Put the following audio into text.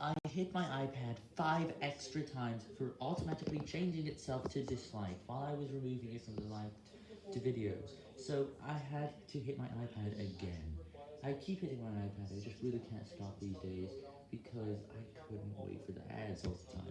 I hit my iPad 5 extra times for automatically changing itself to dislike while I was removing it from the liked to videos, so I had to hit my iPad again. I keep hitting my iPad, I just really can't stop these days, because I couldn't wait for the ads all the time.